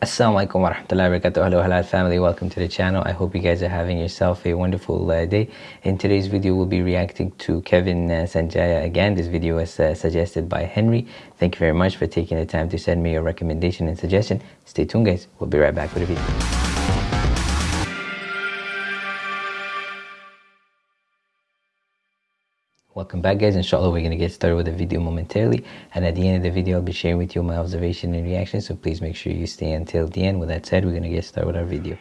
Assalamualaikum warahmatullahi wabarakatuh. Hello Halal family, welcome to the channel. I hope you guys are having yourself a wonderful uh, day. In today's video, we'll be reacting to Kevin uh, Sanjaya again. This video was uh, suggested by Henry. Thank you very much for taking the time to send me your recommendation and suggestion. Stay tuned guys, we'll be right back with a video. Welcome back guys, inshallah we're going to get started with the video momentarily and at the end of the video I'll be sharing with you my observation and reaction so please make sure you stay until the end. With that said, we're going to get started with our video.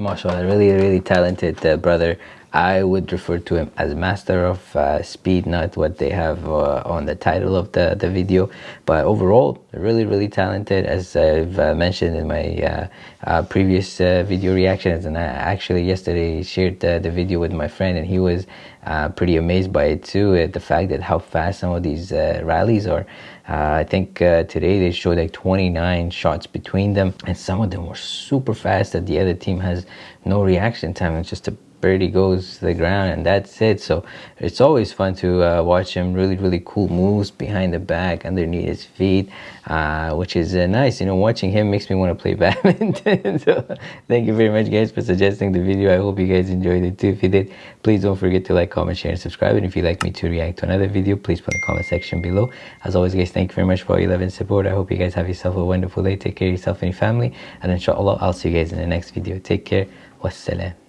Mashallah really really talented uh, brother I would refer to him as master of uh, speed, not what they have uh, on the title of the, the video. But overall, really, really talented, as I've uh, mentioned in my uh, uh, previous uh, video reactions. And I actually yesterday shared the video with my friend, and he was pretty amazed by it too, at the fact that how fast some of these rallies are. Uh, I think uh, today they showed like 29 shots between them, and some of them were super fast that the other team has no reaction time. It's just a birdie goes to the ground and that's it. So it's always fun to uh, watch him really really cool moves behind the back underneath his feet uh, which is uh, nice. You know watching him makes me want to play badminton. So thank you very much guys for suggesting the video. I hope you guys enjoyed it too. If you did please don't forget to like comment share and subscribe. And if you'd like me to react to another video please put in the comment section below. As always guys thank you very much for all your love and support. I hope you guys have yourself a wonderful day. Take care of yourself and your family. And inshallah i'll see you guys in the next video. Take care. Wassalam